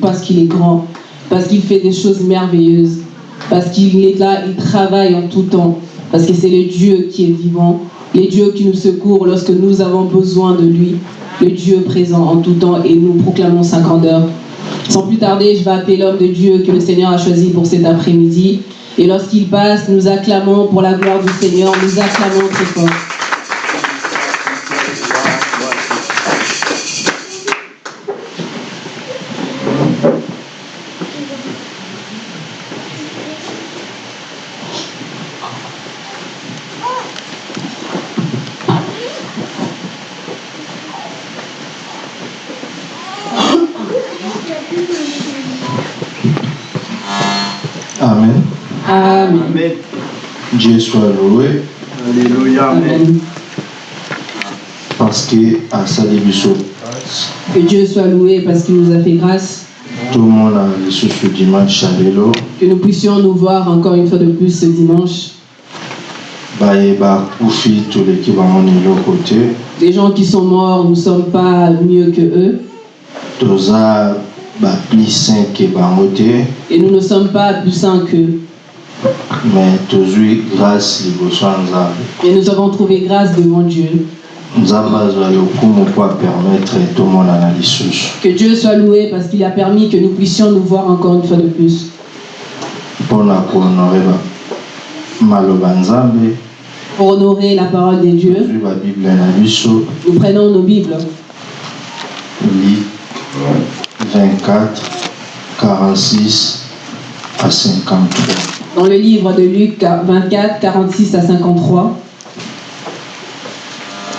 parce qu'il est grand, parce qu'il fait des choses merveilleuses, parce qu'il est là, il travaille en tout temps, parce que c'est le Dieu qui est vivant, le Dieu qui nous secourt lorsque nous avons besoin de lui, le Dieu présent en tout temps et nous proclamons sa grandeur. Sans plus tarder, je vais appeler l'homme de Dieu que le Seigneur a choisi pour cet après-midi. Et lorsqu'il passe, nous acclamons pour la gloire du Seigneur, nous acclamons très fort. Amen. Dieu soit loué Alléluia. Amen. parce que asali biso Que Dieu soit loué parce qu'il nous a fait grâce, tomona lisusu dimanche que nous puissions nous voir encore une fois de plus ce dimanche. Des gens qui sont morts, nous ne sommes pas mieux que eux. Et nous ne sommes pas plus saints qu'eux. Et nous avons trouvé grâce devant Dieu. Que Dieu soit loué parce qu'il a permis que nous puissions nous voir encore une fois de plus. Pour honorer la parole de Dieu, nous prenons nos Bibles. Luc 24 46 à 53 Dans le livre de Luc 24, 46 à 53,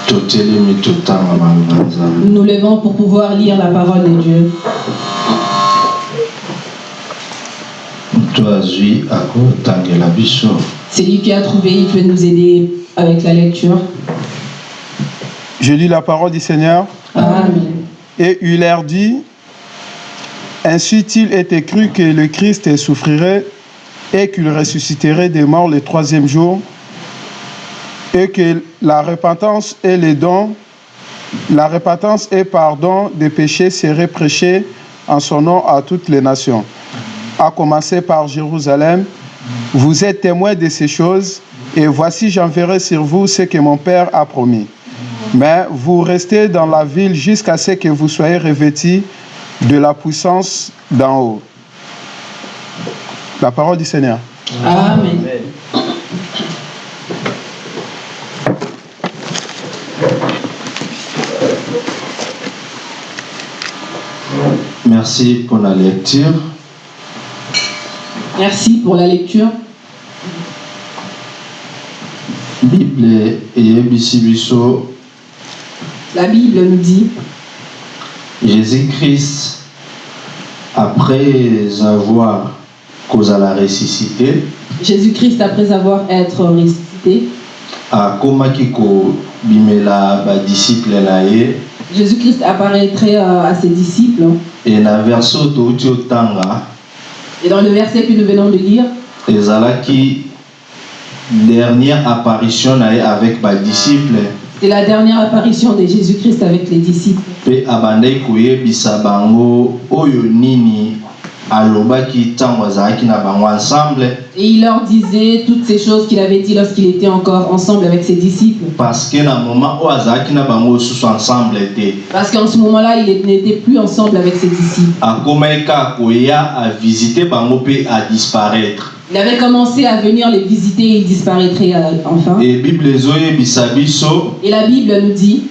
totelemi totanga maloba nzambe nous nous levons pour pouvoir lire la parole de Dieu. moto azwi akotangela biso C'est lui qui a trouvé, il peut nous aider avec la lecture. Je lis la parole du Seigneur. Amen. Et il leur dit, Ainsi il était cru que le Christ souffrirait et qu'il ressusciterait des morts le troisième jour, et que la repentance et les dons, la repentance et pardon des péchés seraient prêchés en son nom à toutes les nations. À commencer par Jérusalem, vous êtes témoins de ces choses, et voici j'enverrai sur vous ce que mon Père a promis. Mais vous restez dans la ville jusqu'à ce que vous soyez revêtis de la puissance d'en haut. La parole du Seigneur. Amen. merci pour la lecture Merci pour la lecture. bible La Bible nous dit, jésus-christ après avoir kozala ressuscité. Jésus-Christ, après avoir être ressuscité, akomaki kobimela badisiple na ye. Jésus-Christ apparaîtrait euh, à ses disciples. e na verse oyo touti otanga Et dans le verset que nous venons de lire, ezalaki dernière apparition na ye avec badisiple c'est la dernière apparition de Jésus-Christ avec les disciples. mpe abandaki koyebisa bango oyo nini? Et il leur disait toutes ces choses qu'il avait dit lorsqu'il était encore ensemble avec ses disciples. parce qu'en ce moment-là, il n'était plus ensemble avec ses disciples. Il avait commencé à venir les visiter et il disparaîtrait euh, enfin. Et la Bible nous dit,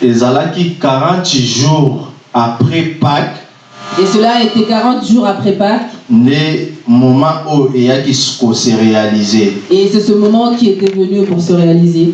ezalaki 40 jours après pâques et cela était 40 jours après Pâques, et c'est ce moment qui était venu pour se réaliser.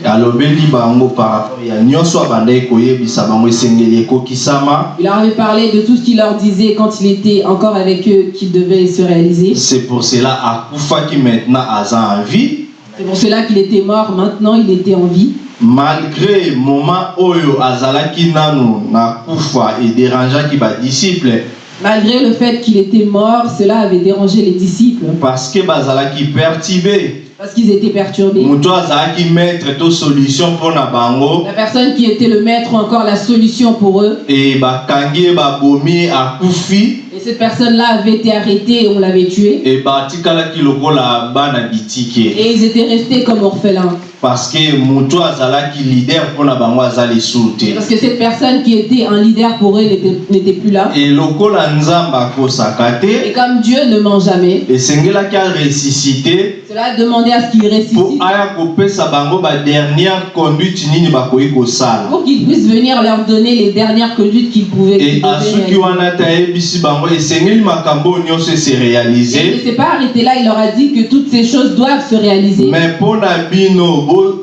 Il leur avait parlé de tout ce qu'il leur disait quand il était encore avec eux qu'il devait se réaliser. c'est pour cela akufaki maintenant aza en vie C'est pour cela qu'il était mort, maintenant il était en vie. malgré moment oyo azalaki nanu na kufa ederangeaki badisciple Malgré le fait qu'il était mort, cela avait dérangé les disciples. parce que bazalaki perturbe parce qu'ils étaient perturbés. moto azalaki maître to solution bango La personne qui était le maître ou encore la solution pour eux. e bakangi babomi akufi Et cette personne-là avait été arrêtée et on l'avait tuée. Et ils étaient restés comme orphelins. parce que leader Parce que cette personne qui était un leader pour eux n'était plus là. Et comme Dieu ne ment jamais, esengelaki aresuscite cela a demandé à ce qu'il ressuscite pour qu'il puisse venir leur donner les dernières conduites qu'ils pouvaient. e qu'ils devaient asuki réaliser. Et il ne s'est pas arrêté là, il leur a dit que toutes ces choses doivent se réaliser. me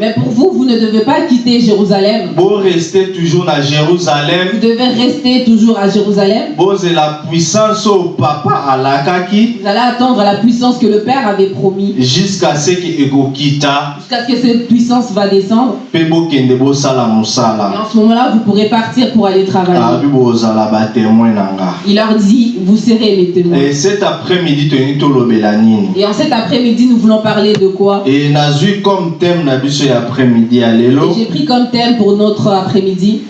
Mais pour vous, vous ne devez pas quitter Jérusalem. Vous devez rester toujours à Jérusalem. Vous allez attendre la puissance que le Père avait promis. jusqu'à ce que ekokita Jusqu'à ce que cette puissance va descendre. Et en ce moment-là, vous pourrez partir pour aller travailler. nga Il leur dit, vous serez mes témoins. e cet après-midi Et en cet après-midi, nous voulons parler de quoi? E nazwi comme thème na biso ya après-midi Et j'ai pris comme thème pour notre après-midi.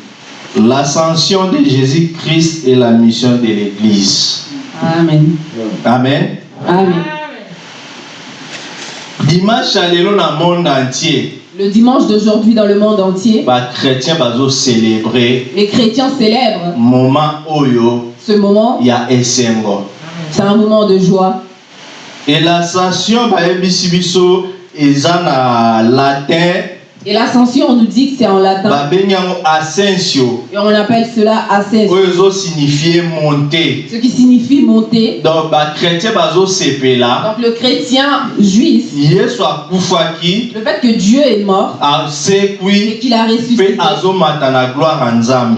l'ascension de jésus-christ et la mission de l'église Amen. amen Amen. dimanche ya lelo na monde entier Le dimanche d'aujourd'hui dans le monde entier, bakchrétien bazocélébre les chrétiens célèbrent moment oyo ce moment. ya esengo C'est un moment de joie. et l'ascension biso eza na latin Et l'ascension, on nous dit que c'est en latin. ascensio Et on appelle cela ascension. oyo ezosignifie monte Ce qui signifie monter. donc bakchrétien bazosepela Donc le chrétien juif, le fait que Dieu est mort et qu'il a ressuscité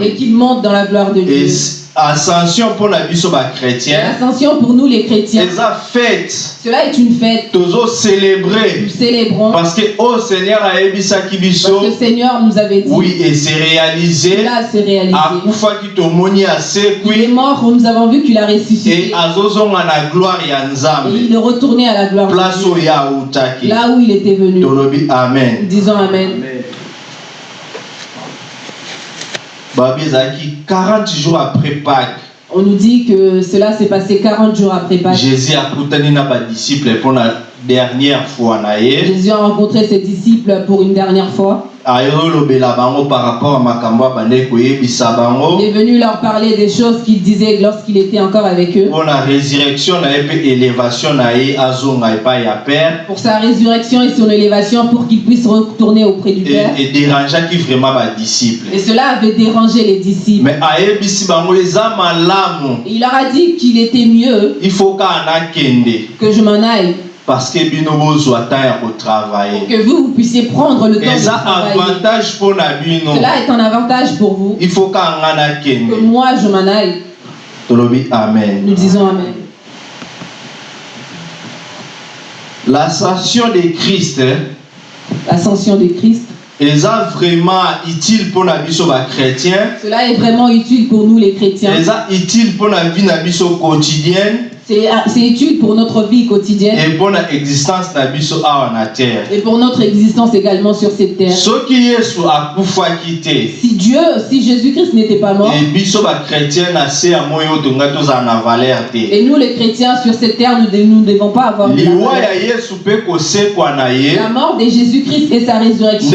et qu'il monte dans la gloire de Dieu. Ascension mpo na biso Et bakchrétien L'ascension pour nous les chrétiens, eza fete cela est une fête. tozocélébre Nous célébrons. Parce que oyo seigneur ayebisaki parce biso que le Seigneur nous avait dit. oui ese réalisé. Cela s'est réalisé. akufaki tomoni Il est asekwi mort, nous avons vu qu'il a ressuscité. e azozonga na gloire ya Et nzambe. Il est retourné à la gloire. Place Dieu, oyo autaki là où il était venu. tolobi amen. Disons Amen. babi ezalaki 40 jours après pâque On nous dit que cela s'est passé 40 jours après Pâques. jésus akutani na badisciple mpo na dernière fois Jésus a rencontré ses disciples pour une dernière fois. Il est venu leur parler des choses qu'il disait lorsqu'il était encore avec eux. Pour sa résurrection et son élévation pour qu'il puisse retourner auprès du Père. Et cela avait dérangé les disciples. mais il leur a dit qu'il était mieux que je m'en aille. Parce que bino bozwa temps ya kotravaille Pour que vous, vous puissiez prendre le temps de eza avantage mpo na bino Cela est un avantage pour vous. il faut kaka nga Que nakende moi, je m'en aille. tolobi amen Nous disons Amen. l'ascension de christ L'ascension de Christ. eza vraiment utile mpo na biso bachrétien Cela est vraiment utile pour nous les chrétiens. eza utile mpo na vie na biso quotidienne C'est c'est utile pour notre vie quotidienne. Et pour notre existence également sur cette terre. Si Dieu, si Jésus-Christ n'était pas mort, et nous les chrétiens sur cette terre, nous ne devons pas avoir de la La mort de Jésus-Christ et sa résurrection,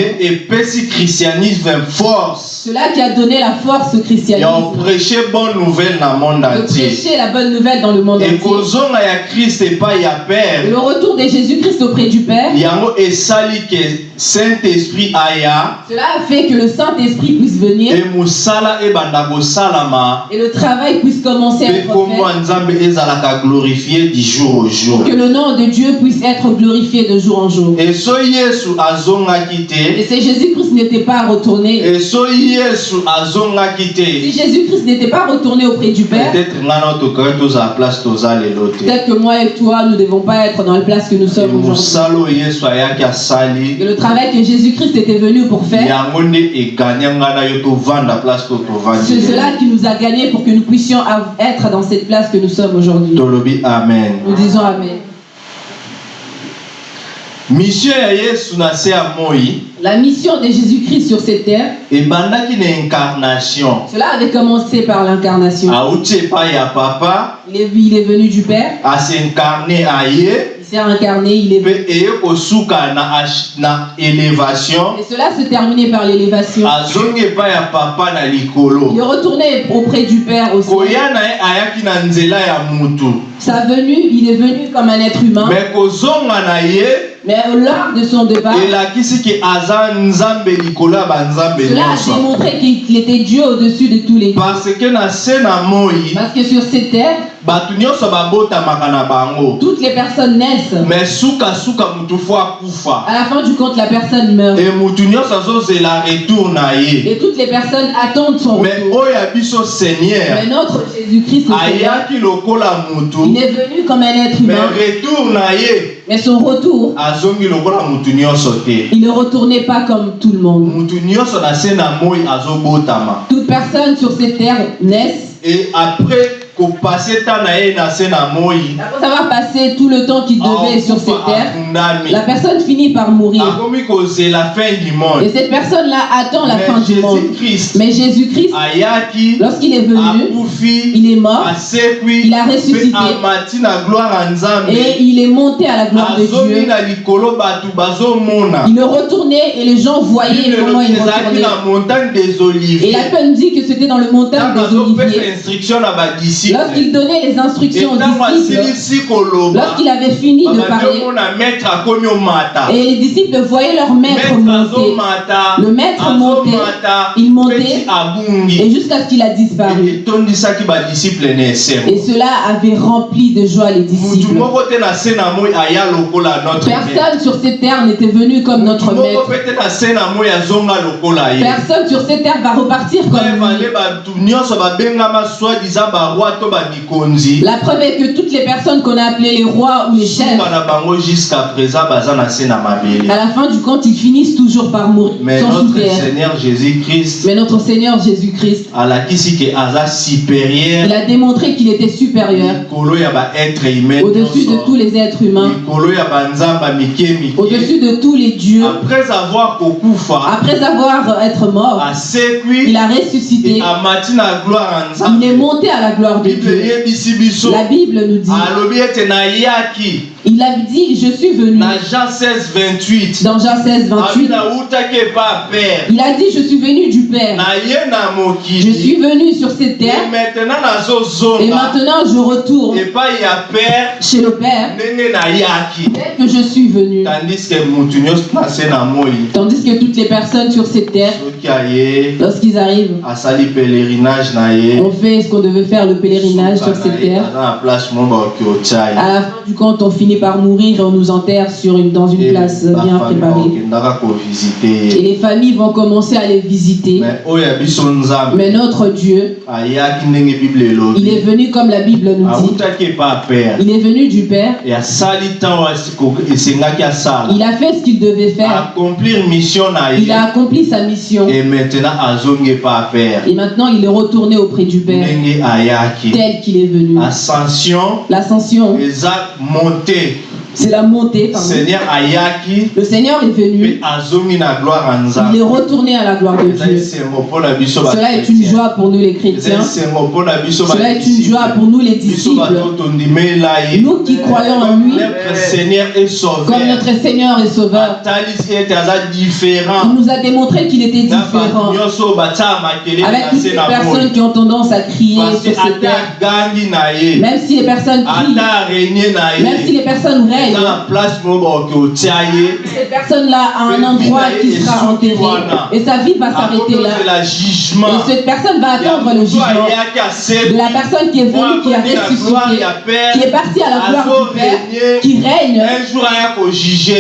force cela qui a donné la force au christianisme, oprêche bonne nouvelle na monde de entier. prêcher la bonne nouvelle dans le monde entier. ekozonga ya krist epai ya Et père. Le retour de Jésus-Christ auprès du Père, yango esali ke saint-esprit aya cela a fait que le Saint-Esprit puisse venir e mosala ebanda kosalama et le travail puisse commencer à être fait, glorifie du jour au jour. Que le nom de Dieu puisse être glorifié de jour en jour. so yesu azongaki Et te si Jésus-Christ n'était pas retourné, e so yesu azongaki si Jésus-Christ n'était pas retourné auprès du Père, peut-être que moi et toi, nous ne devons pas être dans la place que nous sommes aujourd'hui. Et le travail que Jésus-Christ était venu pour faire, tovandi c'est cela qui nous a gagnés pour que nous puissions être dans cette place que nous sommes aujourd'hui. Nous disons Amen. La mission de Jésus-Christ sur cette terre, cela avait commencé par l'incarnation. Il est, venu du Père, il s'est incarné, il est venu. Et cela se terminait par l'élévation. Il retourné auprès du Père aussi. Sa venue, il est venu comme un être humain, ye mais lors de son départ, banzambe cela a démontré qu'il était Dieu au-dessus de tous les parce que sur cette terre, bato nyonso babotamaka na bango toutes les personnes naissent. mutu fo akufa À la fin du compte, la personne meurt. mutu nyonso azozela retour na ye Et toutes les personnes attendent son retour. oyo ya biso Mais seigneur notre Jésus-Christ, ayaki lokola il est venu comme un être humain. retour na ye Mais son retour, il ne retournait pas comme tout le monde. Toute personne sur cette terre naissent. e après Après avoir passé tout le temps qu'il devait sur cette terre, la personne finit par mourir. Et cette personne-là attend la fin du monde. jésus-christ Mais Jésus-Christ, lorsqu'il est venu, il est mort Il a ressuscité. et il est monté à la gloire de Dieu. Il est retourné et les gens voyaient comment il retournait. Et la Bible dit que c'était dans le montagne des Oliviers. Lorsqu'il donnait les instructions aux disciples, lorsqu'il avait fini de parler, et les disciples voyaient leur maître monter. Le maître montait, il montait, Et jusqu'à ce qu'il a disparu. Et cela avait rempli de joie les disciples. Personne sur cette terre n'était venu comme notre maître. Personne sur cette terre va repartir comme lui. La preuve est que toutes les personnes qu'on a appelées les rois ou les chefs, à la fin du compte, ils finissent toujours par mourir mais notre seigneur jésus-christ Mais notre Seigneur Jésus-Christ, il a démontré qu'il était supérieur au-dessus de tous les êtres humains, au-dessus de tous les dieux. après avoir Après avoir être mort, il a ressuscité. Il est monté à la gloire de bible eyebisi biso. La Bible nous dit, alobi ete nayaki il a dit, je suis venu. na jean 16 28 Dans Jean 16, abi 28, nautaki epa père? Il a dit, je suis venu du Père. Je suis venu sur cette Et terre et maintenant je retourne chez le Père. Tel que je suis venu. tandis que toutes les personnes sur cette terre, lorsqu'ils arrivent, on fait ce qu'on devait faire, le pèlerinage sur cette terre. À la fin du compte, on finit par mourir et on nous enterre sur une, dans une place bien préparée. Et les familles vont commencer à les visiter. mais Mais notre Dieu, bible il est venu comme la Bible nous dit. epa père Il est venu du Père. Il a fait ce qu'il devait faire. Il a accompli sa mission. et maintenant il est retourné auprès du Père, tel qu'il est venu. ascension L'ascension, eza montée c'est la montée. pardon. seigneur ayaki Le Seigneur est venu. Il est retourné à la gloire de Dieu. Cela est une joie pour nous les chrétiens. Cela est une joie pour nous les disciples. Nous qui croyons en lui, est comme notre Seigneur et Sauveur. Il nous a démontré qu'il était différent. Avec toutes les personnes qui ont tendance à crier sur Même si les personnes crient, même si les personnes eza cette personne-là a un endroit qui sera enterré. Et sa vie va s'arrêter là. Et cette personne va attendre le jugement la personne qui est venue, qui a ressuscité, qui est partie à la gloire du Père, azorenie qui règne.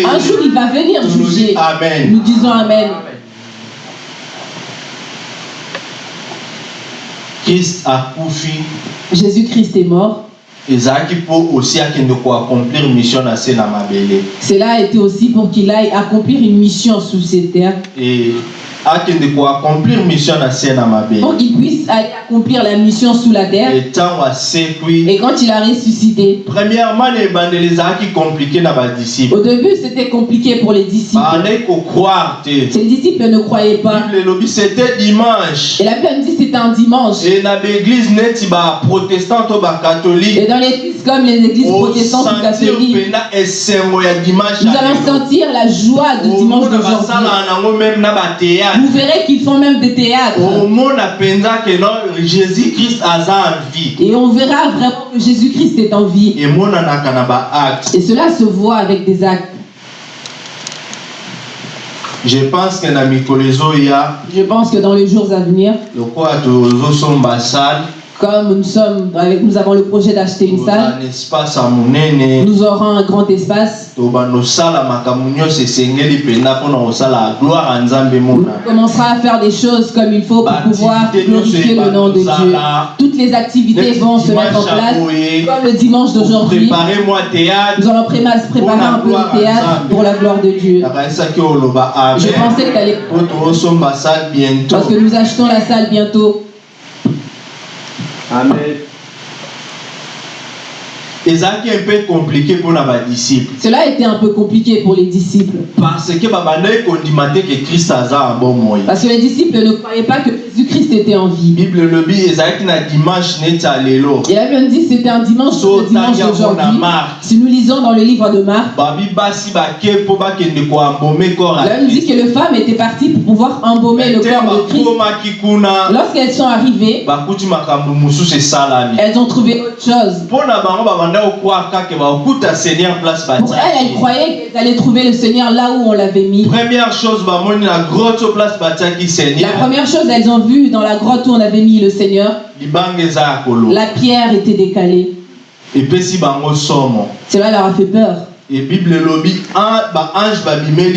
un jour il va venir juger. amen Nous disons Amen. Jésus-Christ est mort. Ezalaki mpo osi akende koaccomplir mission na se na mabele Cela a été aussi pour qu'il aille accomplir une mission sous cette terre. e akende koaccomplir mission na se na mabe pour qu'il puisse aller accomplir la mission sous la terre. ntango asekwi Et quand il a ressuscité, premièrement na ebandeli ezalaki compliqué na badisciple au début c'était compliqué pour les disciples. te Ces disciples ne croyaient pas. bible elobi c'était dimanche Et la Bible dit que c'était un dimanche. e na neti baprotestant to Et dans l'église comme les églises protestantes ou catholiques, nous allons sentir la joie du dimanche d'aujourd'hui. na Vous verrez qu'ils font même des théâtres. Et on verra vraiment que Jésus-Christ est en vie. Et cela se voit avec des actes. je pense mikolo ezoya Je pense que dans les jours à venir, comme nous sommes avec, nous avons le projet d'acheter une salle, nous aurons un grand espace. mona commencera à faire des choses comme il faut pour pouvoir glorifier nous, le nom de Dieu. Toutes les activités vont se mettre en place, comme le dimanche d'aujourd'hui. Nous allons pré- préparer un peu le théâtre pour la gloire de Dieu. Je pensais que Parce que nous achetons la salle bientôt. Amen. Ezalaki un peu compliqué mpona badisciple Cela a été un peu compliqué pour les disciples. parce que babandaki kondima te ke krist aza ya bomoi Parce que les disciples ne croyaient pas que Jésus-Christ était en vie. bible elobi ezalaki na dimanche neti ya lelo Et la Bible dit que c'était un dimanche, So, le dimanche d'aujourd'hui. Si nous lisons dans le livre de Marc, babi basi bake mpo bakende koambome corps la Bible dit que les femmes étaient parties pour pouvoir embaumer le corps de Christ. Lorsqu'elles sont arrivées, bakuti makambo mosusu esalami elles ont trouvé autre chose. mpo na bango babanda kokwaka kaka bakokuta seigneur place Pour elles, elles croyaient qu'elles allaient trouver le Seigneur là où on l'avait mis. première chose bamoni na grotte place batiaki La seigneur première chose, elles ont vu dans la grotte où on avait mis le Seigneur, la pierre était décalée. Cela leur a fait peur. E bible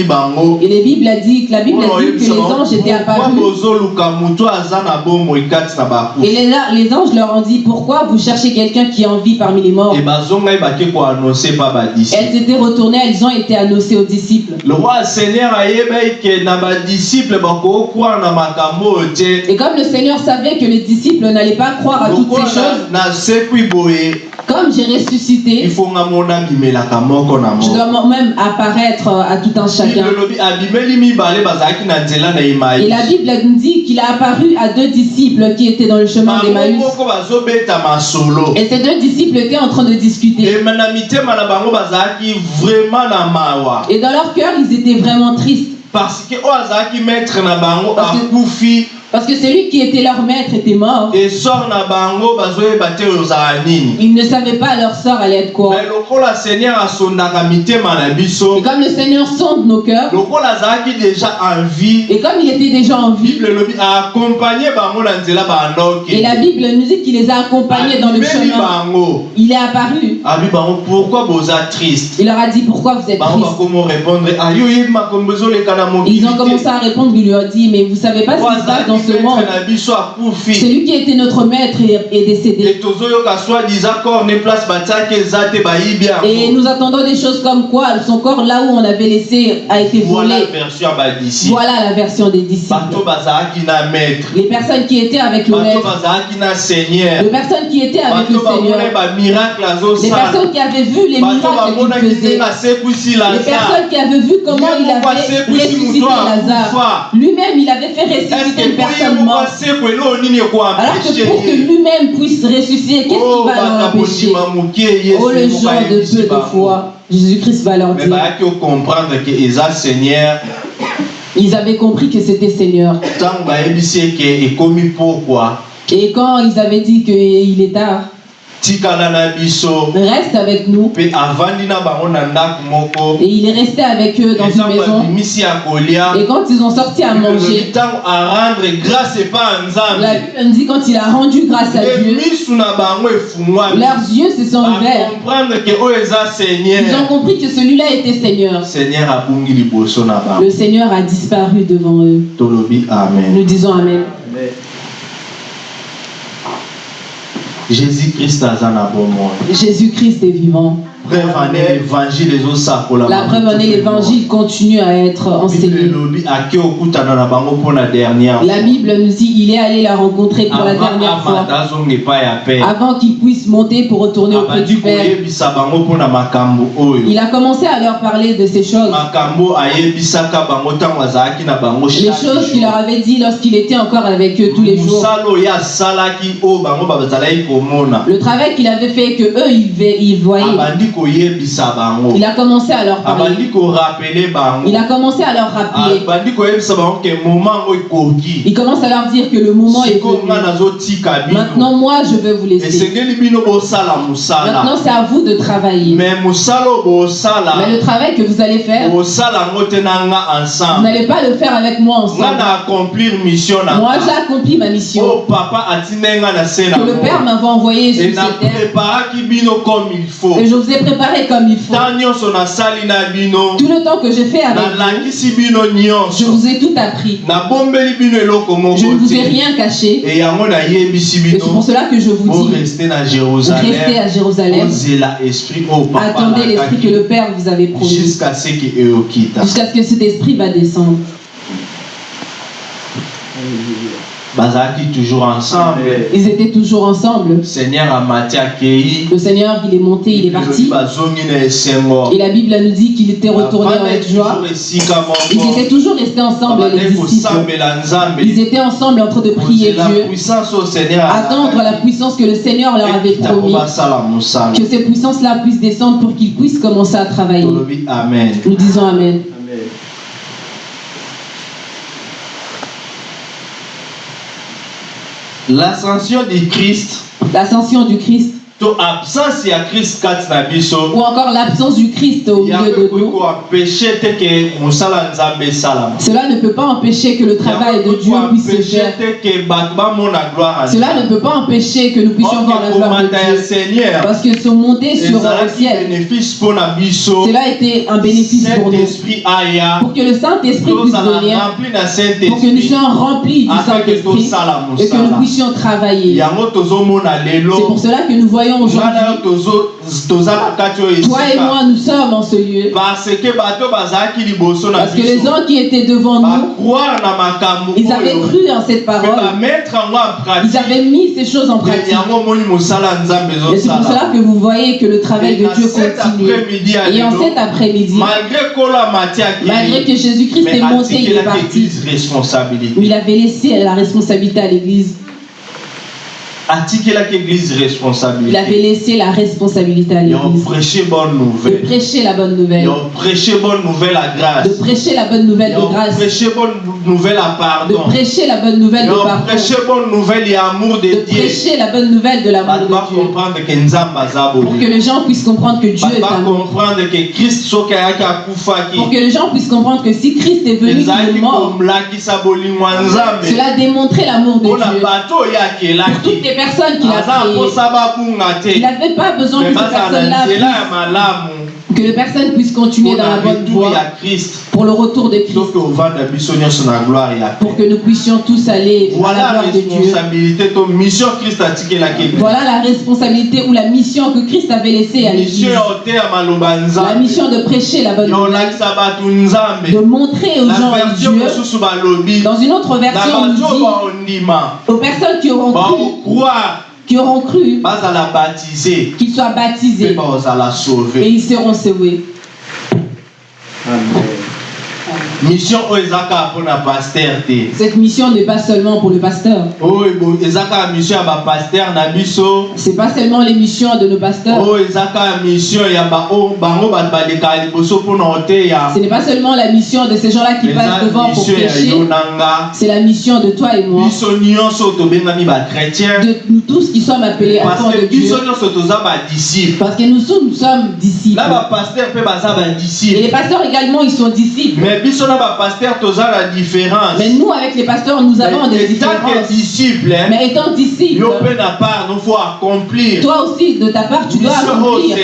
bango. Et les Bibles a dit que la Bible a dit que les anges étaient apparus. Et les, les anges leur ont dit Pourquoi vous cherchez quelqu'un qui est en vie parmi les morts? E badisciple Elles étaient retournées, elles ont été annoncées aux disciples. le roi seigneur na makambo oyo te. Et comme le Seigneur savait que les disciples n'allaient pas croire à toutes ces choses, na- boye comme j'ai ressuscité, je dois même apparaître à tout un chacun. Et la Bible nous dit qu'il a apparu à deux disciples qui étaient dans le chemin d'Emmaüs. Et ces deux disciples étaient en train de discuter. Et dans leur cœur, ils étaient vraiment tristes. parce que Parce que- Parce que celui qui était leur maître était mort. Ils ne savaient pas leur sort allait être quoi. Et comme le Seigneur sonde nos cœurs, et comme il était déjà en vie, et la Bible nous dit qu'il les a accompagnés dans le chemin. Il est apparu. pourquoi boza triste? Il leur a dit pourquoi vous êtes mokili Ils ont commencé à répondre, il lui a dit, mais vous savez pas ce qui se passe dans akufi Celui qui était notre maître est, est décédé. Et nous attendons des choses comme quoi son corps là où on avait laissé a été volé. Voilà la version des disciples. Les personnes qui étaient avec le maître, les personnes qui étaient avec le Seigneur, les personnes qui avaient vu les miracles qu'il faisait, les personnes qui avaient vu comment il avait ressuscité Lazare. Lui-même, il avait fait ressusciter une personne morte. Alors que pour que lui-même puisse ressusciter, qu'est-ce Oh, qui va leur empêcher bakabondima moke Oh, le genre de peu de foi. Jésus-Christ va leur mais dire. Ils avaient compris que c'était Seigneur. Et quand ils avaient dit qu'il est tard, reste avec nous. Et il est resté avec eux dans une maison. Et quand ils ont sorti à manger, la Bible nous dit quand il a rendu grâce à Dieu, leurs yeux se sont ouverts. Ils ont compris que celui-là était Seigneur. Le Seigneur a disparu devant eux. Nous disons Amen. Jésus christ aza na bomoi Jésus-Christ est vivant. Preuve en est l'évangile La preuve en est l'évangile continue à être enseigné. La Bible nous dit il est allé la rencontrer pour la dernière fois avant qu'il puisse monter pour retourner auprès du Père. Il a commencé à leur parler de ces choses, les choses qu'il leur avait dit lorsqu'il était encore avec eux tous les jours. Le travail qu'il avait fait que eux ils voyaient. Il a commencé à leur parler. Il a commencé à leur rappeler. yango ekoki Il commence à leur dire que le moment est venu. Maintenant, moi, je vais vous laisser. Maintenant, c'est à vous de travailler. Mais le travail que vous allez faire, vous n'allez pas le faire avec moi ensemble. Moi, j'ai accompli ma mission. na Que le Père m'avait envoyé sur cette terre. napreparaki bino comme il faut Et je vous ai préparé comme il faut. Tout le temps que j'ai fait avec vous, je vous ai tout appris. Je ne vous ai rien caché. Et c'est pour cela que je vous dis, restez à Jérusalem. papa Attendez l'esprit que le Père vous avait promis. jusqu'à ce que eyokita Jusqu'à ce que cet esprit va descendre. Toujours ensemble Ils étaient toujours ensemble. seigneur Le Seigneur, il est monté, il est parti. Et la Bible nous dit qu'il était retourné avec joie. Ils étaient toujours restés ensemble, les disciples. Ils étaient ensemble en train de prier Dieu, attendre la puissance que le Seigneur leur avait promis. Que ces puissances-là puissent descendre pour qu'ils puissent commencer à travailler. Nous disons Amen. L'ascension du christ to absence ya christ kati na biso ou encore l'absence du Christ au milieu de nous. te nzambe Cela ne peut pas empêcher que le travail de Dieu puisse se faire. Cela ne peut pas empêcher que nous puissions voir la gloire de Dieu. Parce que se monter sur le ciel, cela a été un bénéfice pour nous. Pour que le Saint-Esprit puisse venir, pour que nous soyons remplis du Saint-Esprit et que nous puissions travailler. C'est pour cela que nous voyons aujourd'hui, toi et moi, nous sommes en ce lieu. parce que les gens qui étaient devant nous, ils avaient cru en cette parole. Ils avaient mis ces choses en pratique. Et c'est pour cela que vous voyez que le travail de Dieu continue. Et en cet après-midi, malgré que Jésus-Christ est monté, il est parti. Il avait laissé la responsabilité à l'Église. Atikelaki église Il avait responsabilité laissé la responsabilité à et on l'Église. prêchait bonne De nouvelle prêcher la bonne nouvelle. on prêchait bonne nouvelle à De grâce prêcher la bonne nouvelle de grâce. prêchait bonne nouvelle à De pardon prêcher la bonne nouvelle de on pardon. prêchait bonne nouvelle et amour de De Dieu prêcher la bonne nouvelle de l'amour de Dieu. Pour que les gens puissent comprendre que Dieu est amour. Pour que les gens puissent comprendre que si Christ est venu, il est mort. Cela a démontré l'amour de Dieu. Pour toutes les personnes qu'il a aza créées. mposa babunga Il n'avait pas besoin que ces personnes-là que les personnes puissent continuer dans la bonne voie pour le retour de Christ. Pour que nous puissions tous aller à la voilà gloire de Dieu. Voilà la responsabilité ou la mission que Christ avait laissée à l'Église. La mission de prêcher la bonne nouvelle, de montrer aux gens Dieu. Dans une autre version, on dit aux personnes qui auront cru, baokroire qui auront cru, qu'ils soient baptisés. Et ils seront sauvés. Mission oyo eza kaka mpona paster te Cette mission n'est pas seulement pour le pasteur. oyo bo- eza kaka mission ya bapaster na biso C'est pas seulement les missions de nos pasteurs. oyo kaka mission ya ba- oyo bango bato balekaka liboso mpona oteya Ce n'est pas seulement la mission de ces gens-là qui passent devant pour prêcher. C'est la mission de toi et moi, biso nyonso oyo tobengami bachrétien de nous tous qui sommes appelés enfants que de Dieu. biso nyonso toza badisciple Parce que nous sommes, nous sommes disciples. na bapaster mpe baza Et les pasteurs également, ils sont disciples. mais biso Mais nous, avec les pasteurs, nous avons des différences. disciple hein, Mais étant disciple, yo mpe na part nous faut accomplir toi aussi, de ta part, tu dois accomplir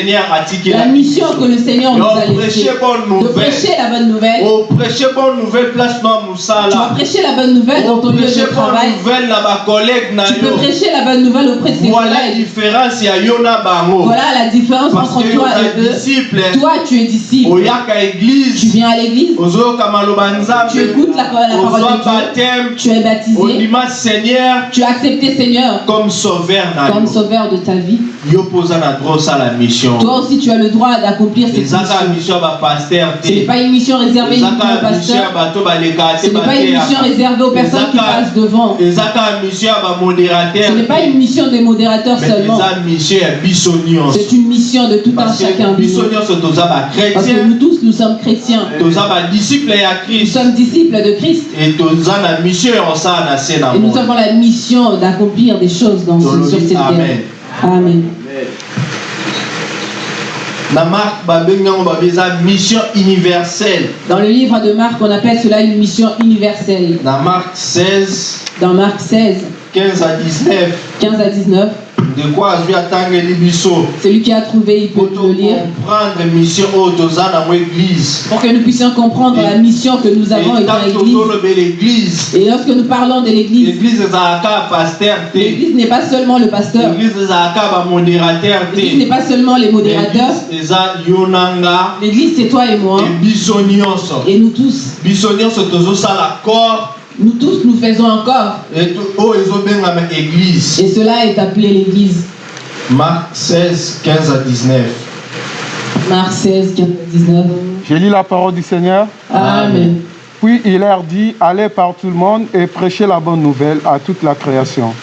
la mission que le Seigneur nous a laissée. De prêcher la bonne nouvelle. Oh, prêcher bonne nouvelle place na Tu vas prêcher la bonne nouvelle dans Oh, ton lieu de travail. Tu peux prêcher la bonne nouvelle auprès de tes voilà la collègues. Voilà la différence entre toi et eux. disciple Toi, tu es disciple. Tu viens à l'église. Tu écoutes la, parole de Dieu. baptême Tu es baptisé. seigneur Tu as accepté Seigneur comme sauveur comme de ta vie. Toi aussi, tu as le droit d'accomplir cette mission. Ce n'est pas une mission réservée uniquement aux pasteurs. Ce n'est pas une mission réservée aux personnes qui passent devant. Ce n'est pas une mission des modérateurs seulement. C'est une mission de tout un chacun nous. Parce que nous tous, nous sommes chrétiens. toza ya Nous christ sommes disciples de Christ. et nous avons la mission d'accomplir des choses dans ce- sur cette terre. amen Amen. babengi yango babi eza mission universelle Dans le livre de Marc, on appelle cela une mission universelle. na mark 16 Dans Marc 16, 15 à 19 15 à 19, celui qui a trouvé, il peut le lire. Pour que nous puissions comprendre la mission que nous avons et l'église. Et lorsque nous parlons de l'église, l'église n'est pas seulement le pasteur. l'église n'est pas seulement les modérateurs. l'église c'est toi et moi. Et nous tous. Nous tous, nous faisons encore. e ezobengama église Et cela est appelé l'église. mark 16 15 à 19 Marc 16, 15 à 19. Je lis la parole du Seigneur. Amen. Puis il leur dit, allez par tout le monde et prêchez la bonne nouvelle à toute la création.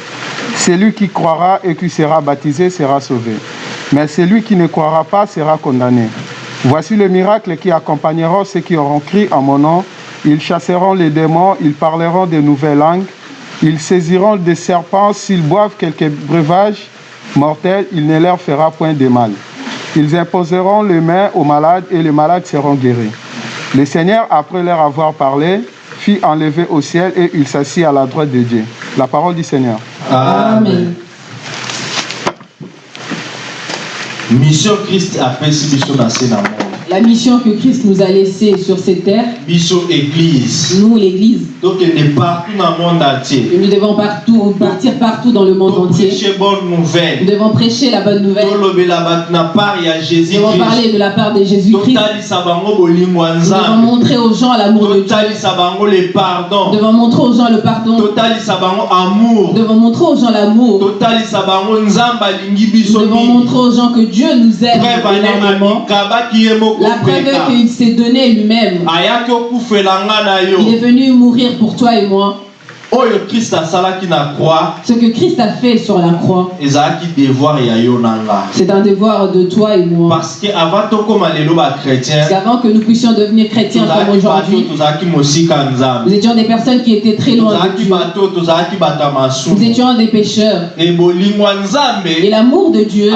Celui qui croira et qui sera baptisé sera sauvé. Mais celui qui ne croira pas sera condamné. Voici le miracle qui accompagnera ceux qui auront crié en mon nom. Ils chasseront les démons, ils parleront de nouvelles langues, ils saisiront des serpents, s'ils boivent quelques breuvages mortels, il ne leur fera point de mal. Ils imposeront les mains aux malades et les malades seront guéris. Le Seigneur, après leur avoir parlé, fit enlever au ciel et il s'assit à la droite de Dieu. La parole du Seigneur. Amen. mission christ biso na se na monde La mission que Christ nous a laissée sur cette terre, église nous, l'Église, tokende partout na monde entier et nous devons partout, partir partout dans le monde entier. toprêche bonne Nous nouvelle devons prêcher la bonne nouvelle. Nous devons parler de la part de Jésus-Christ. Nous devons montrer aux gens l'amour de Dieu. le Nous devons montrer aux gens le pardon. Nous devons montrer aux gens l'amour. Nous devons montrer aux gens que Dieu nous aime La preuve qu'il s'est donné lui-même. Il est venu mourir pour toi et moi. Ce que Christ a fait sur la croix, c'est un devoir de toi et moi. parce qu'avant que nous puissions devenir chrétiens comme aujourd'hui, nous étions des personnes qui étaient très loin de Dieu. Nous étions des pécheurs. Et l'amour de Dieu,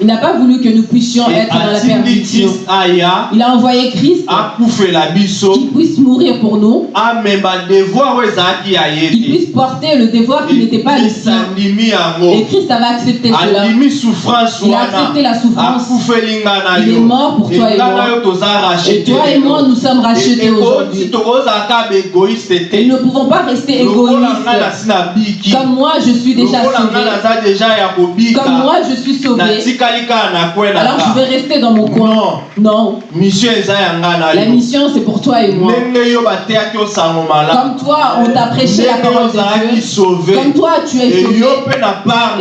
il n'a pas voulu que nous puissions être dans la perdition. Il a envoyé Christ qui puisse mourir pour nous, qui puisse porter le devoir qui n'était pas le sien. Et Christ avait accepté cela. Il a accepté la souffrance. Il est mort pour toi et moi. Et toi et moi, nous sommes rachetés aujourd'hui. Et nous ne pouvons pas rester égoïstes. Comme moi, je suis déjà sauvé. Comme moi, je suis sauvé. Alors je vais rester dans mon coin. non Non. La mission, c'est pour toi et moi. Comme toi, on t'a prêché la parole de Dieu. Comme toi, tu es sauvé.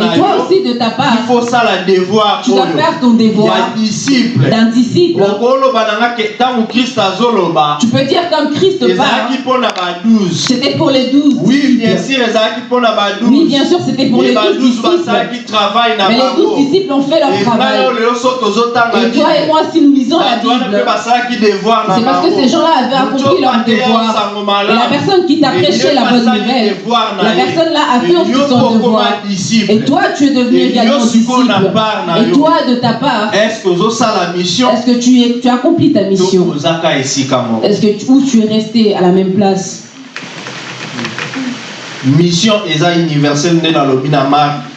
Et toi aussi, de ta il part, faut sala devoir tu dois faire ton devoir disciple d'un disciple. azoloba Tu peux dire comme Christ parle. 12 C'était pour les douze. oui bien sûr ezalaki mpo na ba Oui, 12 bien sûr, c'était pour les douze 12 disciples. basalaki travail na Mais les douze disciples ont fait leur travail. Et toi et moi, si nous lisons la Bible, c'est parce que ces gens-là avaient accompli leur devoir. Et la personne qui t'a prêché la bonne nouvelle, la personne là a fait aussi son devoir. Et toi, tu es devenu également disciple. Et toi, de ta part, est-ce que ozosala mission? est-ce que tu, es, tu as accompli ta mission? Est-ce que tu, ou tu es resté à la même place? Mission eza universelle nde nalobi na mark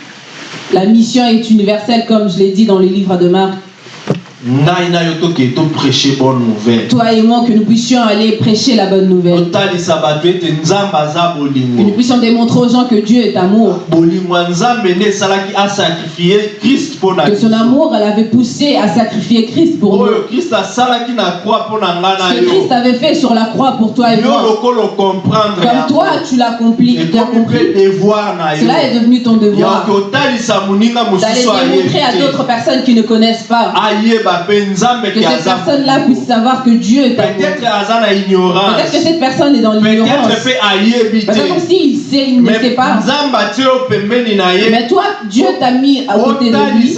La mission est universelle, comme je l'ai dit dans le livre de Marc. Toi et moi, que nous puissions aller prêcher la bonne nouvelle. Que nous puissions démontrer aux gens que Dieu est amour. Que son amour, elle avait poussé à sacrifier Christ pour nous. Ce que Christ avait fait sur la croix pour toi et moi. Comme toi, tu l'as compris. Cela est devenu ton devoir. D'aller démontrer à d'autres personnes qui ne connaissent pas. Que cette personne-là puisse savoir que Dieu est amour. peut-être que cette personne est dans l'ignorance. peut-être te s'il sait, il ne sait pas. Mais toi, Dieu t'a mis à côté de lui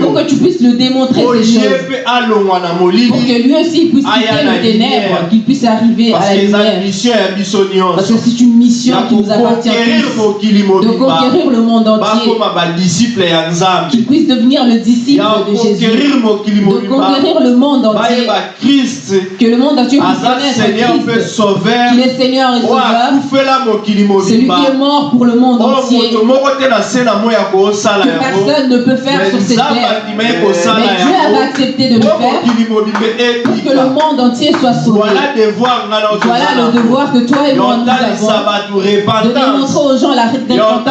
pour que tu puisses le démontrer ces choses. Pour que lui aussi puisse quitter na le ténèbres, qu'il puisse arriver à la que lumière. Parce que c'est une mission qui nous appartient De conquérir le monde entier. Qu'il puisse devenir le disciple de Jésus. De conquérir le monde entier. Que le monde entier puisse connaître Christ. Qu'il est Seigneur et Sauveur. Celui qui est mort pour le monde oyo entier. Que personne ne peut faire sur cette terre. Mais Dieu avait accepté de le faire pour que le monde entier soit sauvé. voilà le devoir que toi et moi nous avons. De démontrer aux gens la repentance.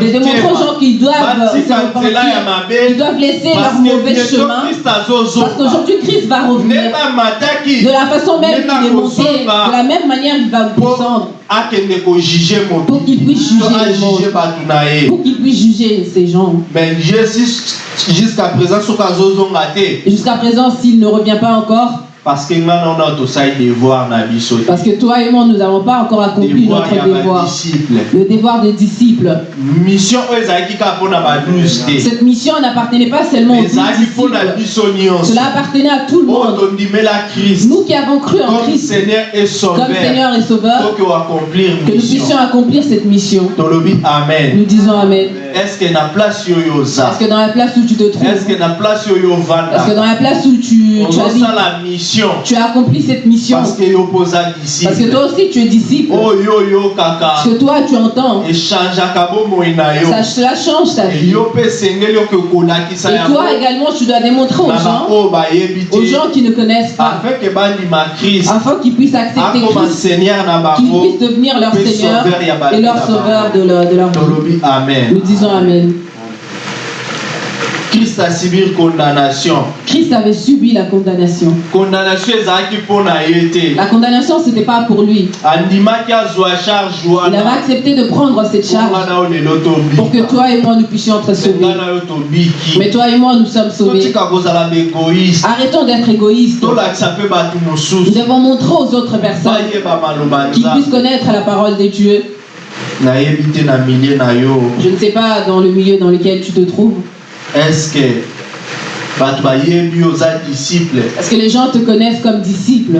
De démontrer aux gens qu'ils doivent se repentir. Ils doivent laisser leur mauvais chemin. Parce qu'aujourd'hui, Christ va revenir. De la façon même qu'il est monté, nakozonga de la même manière il va descendre. Pour qu'il puisse juger le monde. Pour qu'il puisse juger ces gens. mais jésus jusqu'à présent Jusqu'à présent, s'il ne revient pas encore, parce que toi et moi, nous n'avons pas encore accompli devoir notre devoir. Le devoir de disciple. mission te Cette mission n'appartenait pas seulement aux disciples. Cela appartenait à tout le monde. christ. Nous qui avons cru en comme Christ. Seigneur et comme sauveur Seigneur et Sauveur, que nous mission. puissions accomplir cette mission. Nous disons Amen. est-ce que dans la place où tu te trouves, est-ce que dans la place où tu, tu habites, mission. Tu as accompli cette mission. Parce que yo Parce que toi aussi tu es disciple. oyo oyokaka Parce que toi tu entends. yo. Ça, cela change ta vie. yo Et toi également tu dois démontrer aux gens, baoyo bayebi aux gens qui ne connaissent pas, afin qu'ils puissent accepter Christ, qu'ils puissent devenir leur Seigneur et leur sauveur de leur, de leur vie. Nous disons Amen. Christ condamnation Christ avait subi la condamnation. condamnation La condamnation, ce n'était pas pour lui. Il avait accepté de prendre cette charge pour que toi et moi nous puissions être sauvés. Mais toi et moi, nous sommes sauvés. Arrêtons d'être égoïstes. Nous devons montrer aux autres personnes qu'ils puissent connaître la parole de Dieu. Je ne sais pas dans le milieu dans lequel tu te trouves. Estce disciple Est-ce que les gens te connaissent comme disciple?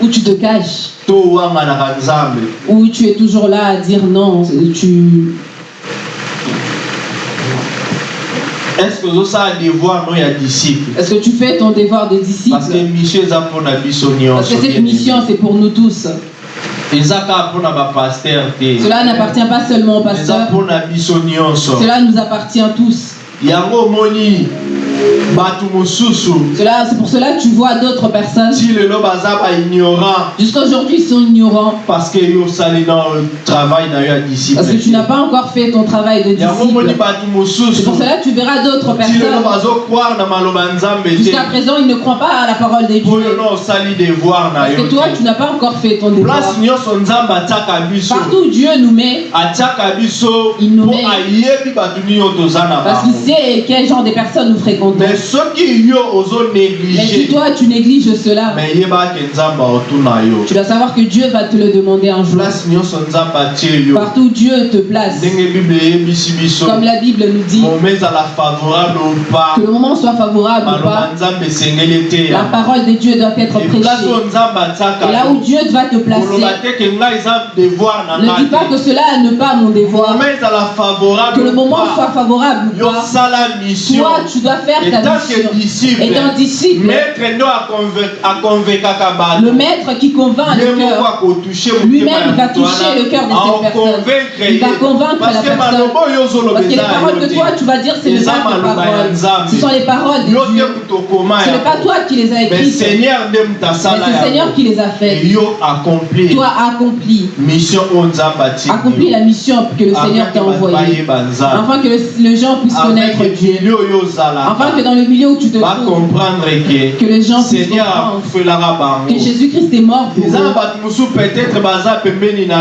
Ou tu te caches? Ou tu es toujours là à dire non? Tu... estce ozosala devoir disciple? Est-ce que tu fais ton devoir de disciple? Parce que mission Parce que cette mission, c'est pour nous tous. Cela n'appartient pas seulement au pasteur, cela nous appartient tous. yango omoni Cela, c'est pour cela que tu vois d'autres personnes. Jusqu'à aujourd'hui, ils sont ignorants parce que tu n'as pas encore fait ton travail de disciple. C'est pour cela que tu verras d'autres personnes. Jusqu'à présent, ils ne croient pas à la parole de po yo Dieu. Parce que toi, tu n'as pas encore fait ton devoir. Partout où Dieu nous met, Il nous met. parce qu'il sait quel genre de personnes nous fréquentons. Mais soki yo ozo Mais si toi tu négliges cela, mais tu dois savoir que Dieu va te le demander un jour. Partout où Dieu te place, comme la Bible nous dit, que le moment soit favorable ou pas, la parole de Dieu doit être prêchée. Et là où Dieu va te placer, ne dis pas que cela n'est pas mon devoir, que le moment soit favorable ou pas. Toi, tu dois faire Et ta mission. disciple, Étant disciple, le maître qui convainc le cœur, Lui-même, va toucher le cœur de cette personne. Il va convaincre la parce que personne. parce que les paroles que toi tu vas dire, ce n'est eza pas tes maloba ya paroles. Ce sont les paroles de Dieu. Ce n'est pas toi qui les as écrites, mais c'est le Seigneur qui les a faites. yo accompli Toi accomplis, la mission que le Seigneur t'a envoyée. Afin que le- les gens puissent connaître Dieu. milieu que dans le milieu où tu te trouves, que les gens seigneur que Jésus-Christ est mort pour eux.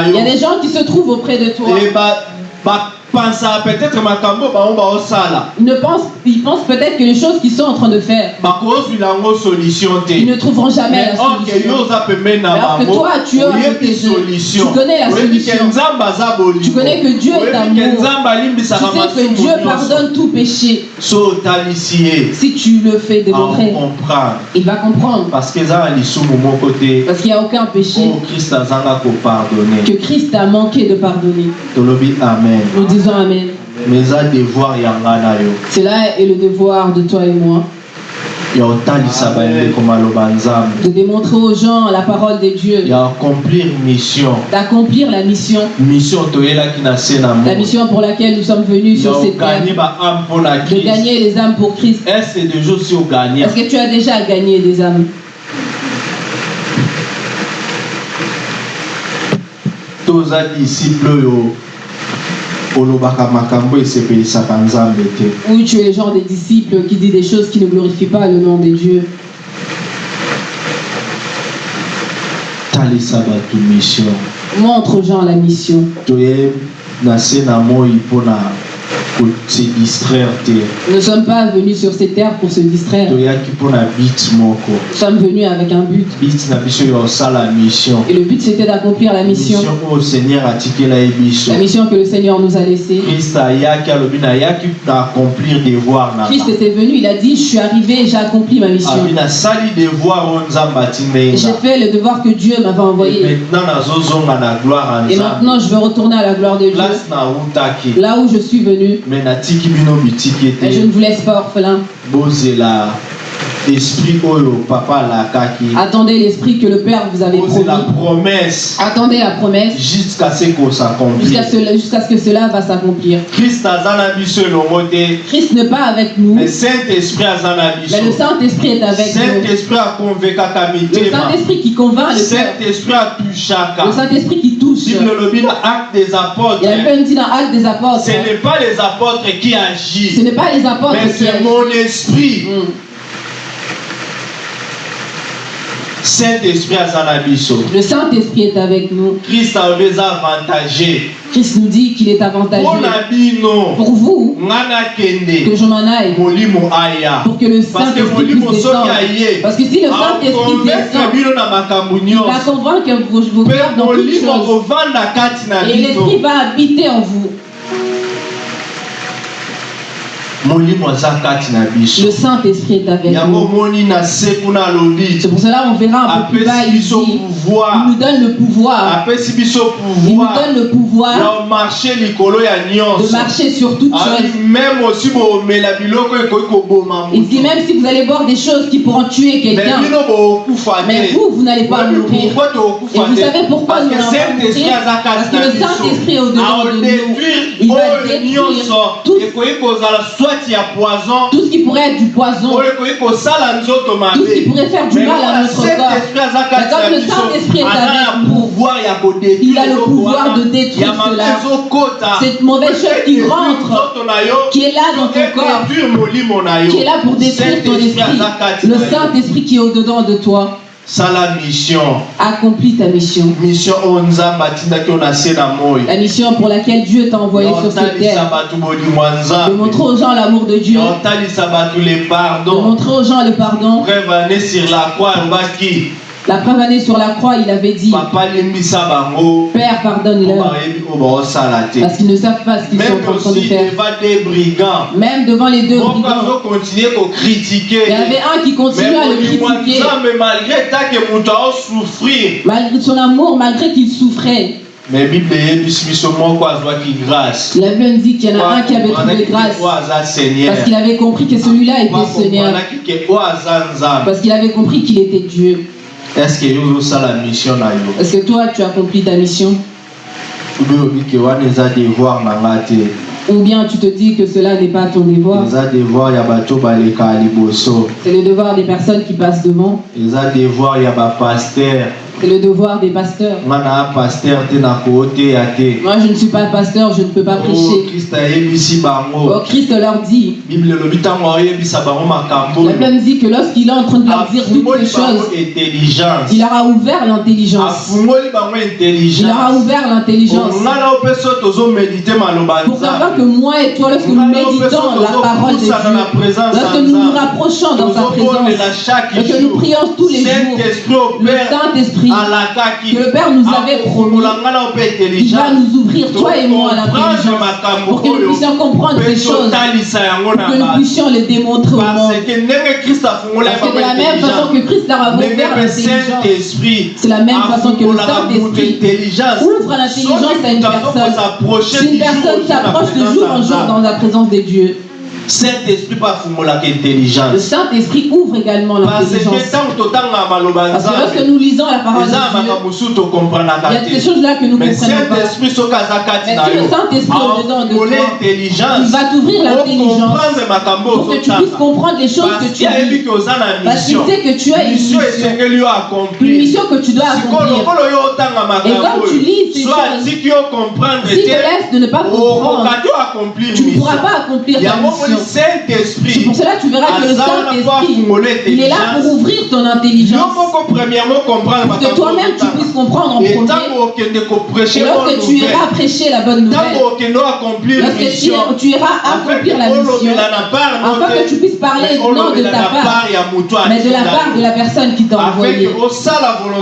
Il y a des gens qui se trouvent auprès de toi. Ils, ne pensent, ils pensent peut-être que les choses qu'ils sont en train de faire, ils ne trouveront jamais mais la yo solution. Alors que toi, tu es à oyebi côté d'eux. solution Tu connais la solution. Tu connais que Dieu est amour. Tu sais que Dieu pardonne tout péché. Si tu le fais démontrer, il va comprendre. parce qu'il n'y a aucun péché. Kopardonne que Christ a manqué de pardonner. Nous disons Amen. Cela est le devoir de toi et moi, ya kotalisa bandeko maloba nzambe de démontrer aux gens la parole de Dieu, ya accomplir mission. D'accomplir la mission, la mission pour laquelle nous sommes venus sur cette terre, de gagner les âmes pour Christ. est-ce que tu as déjà gagné des âmes? Toza disciple oyo olobaka makambo esepelisaka nzambe te Ou tu es le genre des disciples qui dit des choses qui ne glorifient pas le nom de Dieu. Montre aux gens la mission. Se distraire Nous ne sommes pas venus sur cette terre pour se distraire. Nous sommes venus avec un but. Et le but c'était d'accomplir la mission. La mission que le Seigneur nous a laissée. Christ était venu, il a dit, je suis arrivé, j'ai accompli ma mission. atindenga J'ai fait le devoir que Dieu m'avait envoyé. Et maintenant, je veux retourner à la gloire de Dieu. Là où je suis venu. Et je ne vous laisse pas orphelin. Esprit oyo papa alakaki. Attendez l'esprit que le Père vous avait promis. promesse. Attendez la promesse. Jusqu'à ce qu'on jusqu'à s'accomplit ce, jusqu'à ce que cela va s'accomplir. christ aza na biso elongo te Christ n'est pas avec nous, mais saint esprit aza na mais le biso Saint-Esprit est avec saint nous. esprit akonvekaka Le mitema Saint-Esprit qui convainc le saint esprit atushaka Le Saint-Esprit qui touche. bible elobi na acte des apôtres. Il y a même dit dans Actes des Apôtres, ce n'est pas les apôtres qui ce agissent n'est pas les apôtres mais c'est mon esprit. Mm. Saint-esprit Le Saint-Esprit est avec nous. christ Christ nous dit qu'il est avantageux pour vous que je m'en aille. Pour que le que Saint-Esprit puisse descendre. Parce que si le Saint-Esprit descend, il va convaincre vos, vos mpe cœurs dans toutes choses. Et l'Esprit va habiter en vous. Le Saint-Esprit est avec nous. C'est pour cela on verra un peu plus bas ici. Il nous donne le pouvoir. Il nous donne le pouvoir de marcher sur toutes Abi, choses. Il dit même si vous allez boire des choses qui pourront tuer quelqu'un, mais vous, vous n'allez pas mourir. Et vous savez pourquoi nous n'allons pas mourir Parce que le Saint-Esprit est au-dedans de nous. Il va oyo détruire nyonso tout- Tout ce qui pourrait être du poison, tout ce qui pourrait faire du mal à notre corps. Mais comme le Saint-Esprit est avec nous, il a le pouvoir de détruire cela. Cette mauvaise chose qui rentre, qui est là dans ton corps, qui est là pour détruire ton esprit. Le. Saint-Esprit qui est au-dedans de toi. Sala mission Accomplis ta mission. mission oyo nzambe atindaki yo na se na moi La mission pour laquelle Dieu t'a envoyé sur cette terre. bato De montrer aux gens l'amour de Dieu. otalisa bato le De montrer aux gens le pardon. preuve ane sur la croix La preuve année sur la croix, il avait dit Père, pardonne-leur. Parce qu'ils ne savent pas ce qu'ils sont en train de aussi faire. Même devant les deux brigands. Il y avait un qui continuait à le critiquer. malgré son amour, malgré qu'il souffrait. mais bible grâce La Bible nous dit qu'il y en a un qui avait trouvé grâce. Parce qu'il avait compris que celui-là était Seigneur. Parce qu'il avait compris qu'il était Dieu. Est-ce que ozosala mission Est-ce que toi, tu as accompli ta mission? Ou bien tu te dis que cela n'est pas ton devoir? C'est le devoir des personnes qui passent devant. devoir C'est le devoir des pasteurs. Moi, je ne suis pas pasteur, je ne peux pas Oh, prêcher. Oh, Christ leur dit, la Bible dit que lorsqu'il est en train de leur dire toutes les choses, il leur a ouvert l'intelligence. Il leur a ouvert l'intelligence. Pour savoir que moi et toi, lorsque nous méditons la parole de Dieu, lorsque nous nous rapprochons dans sa présence, et que nous prions tous les jours, le Saint-Esprit, le Père nous avait promis, akofungola nga na mpe il va nous ouvrir, toi et moi, Comprendre l'intelligence, pour que nous puissions comprendre ces choses, pour que nous puissions les démontrer au monde. parce que de la même façon que Christ leur a ouvert l'intelligence, c'est la même façon que le Saint-Esprit ouvre l'intelligence à une personne. Si une personne s'approche de jour en jour dans la présence de Dieu, saint-esprit afungolaka le intelligence Saint-Esprit ouvre également l'intelligence. Parce que lorsque nous lisons la parole de Dieu, il y a des choses là que nous ne comprenons pas. Mais si le Saint-Esprit est dedans de toi, intelligence. il va t'ouvrir l'intelligence pour que tu puisses comprendre les choses que tu oza na Parce qu'il mission. sait que tu as une mission mission, une mission que tu dois accomplir. Et quand tu lis ces choses, comprendre Si te te laisses de ne pas comprendre, te accomplir tu ne mission. pourras pas accomplir ta yango mission. C'est saint-esprit pour cela que tu verras que le Saint-Esprit, il est là pour ouvrir ton intelligence. Pour que toi-même tu puisses comprendre en premier. Et lorsque tu iras prêcher la bonne nouvelle, lorsque tu, iras accomplir la mission, afin que tu puisses parler non de ta part, mais de la part de la personne qui t'a afin envoyé.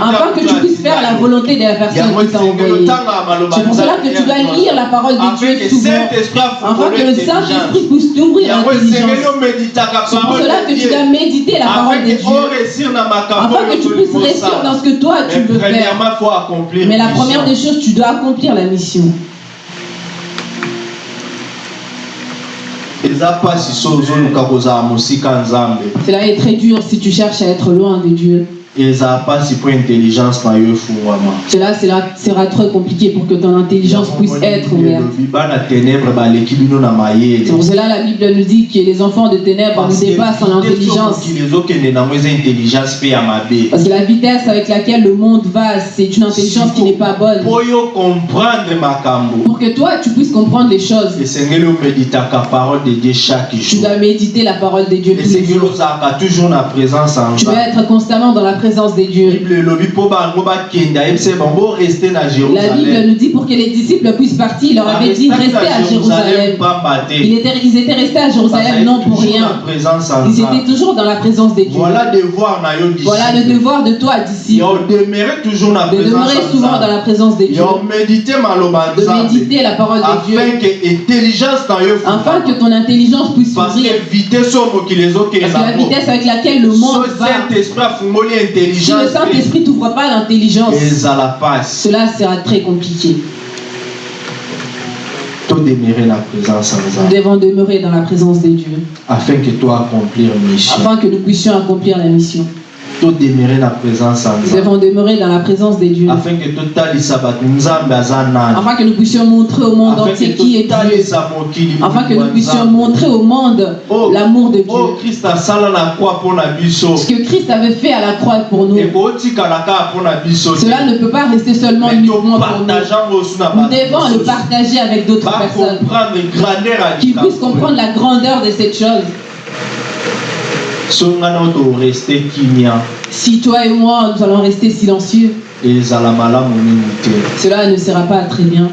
Afin que tu puisses faire la volonté de la personne qui t'a envoyé. C'est pour cela que tu dois lire la parole de Dieu souvent, saint-esprit afin que le Saint-Esprit puisse t'ouvrir C'est pour cela que tu dois méditer la parole de Dieu, afin que tu puisses réussir dans ce que toi tu veux faire. Mais la première des choses, tu dois accomplir la mission. Cela est très dur si tu cherches à être loin de Dieu. Cela sera, sera très compliqué pour que ton intelligence puisse être C'est pour cela la Bible nous dit que les enfants de ténèbres que dépassent en intelligence. Parce que la vitesse avec laquelle le monde va, c'est une intelligence qui n'est pas bonne. Pour que toi, tu puisses comprendre les choses, tu dois méditer la parole de Dieu tous les jours. Tu dois être constamment dans la présence de Dieu. La Bible nous dit pour que les disciples puissent partir, il leur avait dit restez à Jérusalem. Ils étaient, ils étaient restés à Jérusalem non pour rien. présence en Ils étaient toujours dans la présence de Dieu. voilà le devoir de toi, disciple, de présence demeurer en souvent dans la présence de Dieu, de méditer la parole de Dieu, afin que ton intelligence puisse s'ouvrir. Parce que la vitesse avec laquelle le monde va, si le Saint-Esprit t'ouvre pas l'intelligence, cela sera très compliqué. Nous devons demeurer dans la présence de Dieu, afin que to accomplir mission afin que nous puissions accomplir la mission. Nous devons demeurer dans la présence de Dieu, afin que nous puissions montrer au monde entier qui est Dieu, afin que nous puissions montrer au monde Oh, l'amour de Dieu. biso Ce que Christ avait fait à la croix pour nous, cela ne peut pas rester seulement uniquement pour nous. Nous devons le partager avec d'autres personnes. qui puissent comprendre la grandeur de cette chose. so nga na toreste kimia Si toi et moi, nous allons rester silencieux, cela ne sera pas très bien.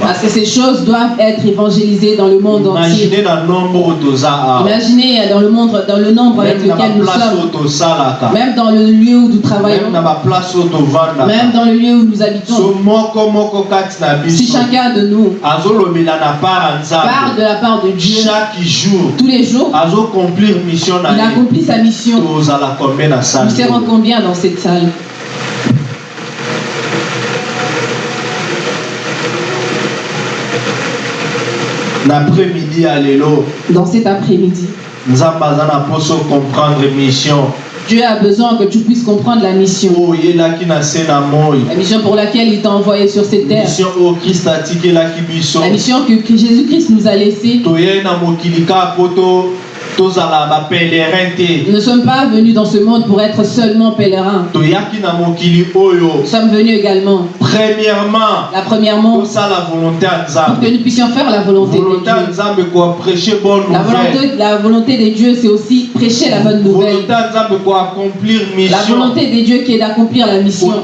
parce que ces choses doivent être évangélisées dans le monde entier. Imaginez dans le, monde, dans le nombre avec lequel nous sommes, même dans le lieu où nous travaillons, même dans le lieu où nous habitons. Si chacun de nous part de la part de Dieu chaque jour tous les jours, il accomplit sa mission. Na Nous serons combien dans cette salle? Na après-midi ya lelo Dans cet après-midi, aza na mposo comprendre mission Dieu a besoin que tu puisses comprendre la mission. moi. La mission pour laquelle il t'a envoyé sur cette terre. La mission que, que Jésus-Christ nous a laissée. Nous ne sommes pas venus dans ce monde pour être seulement pèlerins. Nous sommes venus également, premièrement la premièrement, volonté pour que nous puissions faire la volonté de volonté ya Dieu. La volonté, la volonté de Dieu, c'est aussi prêcher la bonne nouvelle. La volonté de Dieu qui est d'accomplir la mission. De